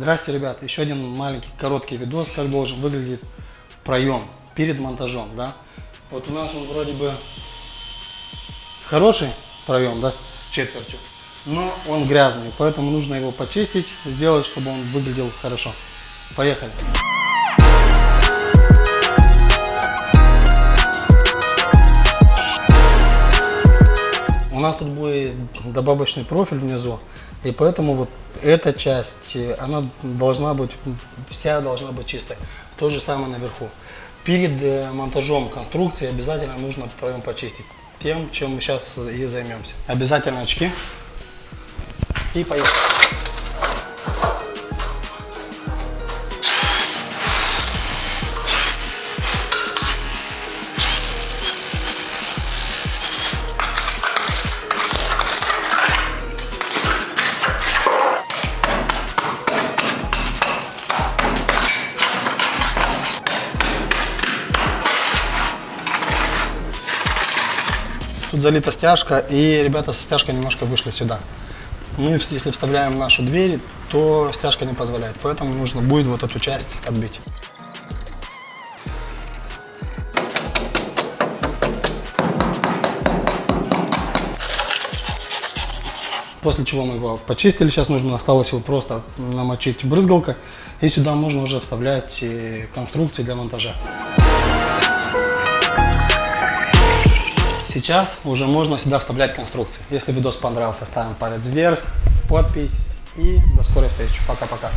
Здрасте, ребят. Еще один маленький короткий видос, как должен выглядеть проем перед монтажом, да. Вот у нас он вроде бы хороший проем, да, с четвертью, но он грязный, поэтому нужно его почистить, сделать, чтобы он выглядел хорошо. Поехали. У нас тут будет добавочный профиль внизу, и поэтому вот эта часть, она должна быть, вся должна быть чистой. То же самое наверху. Перед э, монтажом конструкции обязательно нужно почистить. Тем, чем мы сейчас и займемся. Обязательно очки. И поехали. Тут залита стяжка, и ребята со стяжкой немножко вышли сюда. Мы, если вставляем нашу дверь, то стяжка не позволяет, поэтому нужно будет вот эту часть отбить. После чего мы его почистили, сейчас нужно осталось его просто намочить брызгалкой, и сюда можно уже вставлять э, конструкции для монтажа. Сейчас уже можно сюда вставлять конструкции. Если видос понравился, ставим палец вверх, подпись и до скорой встречи. Пока-пока.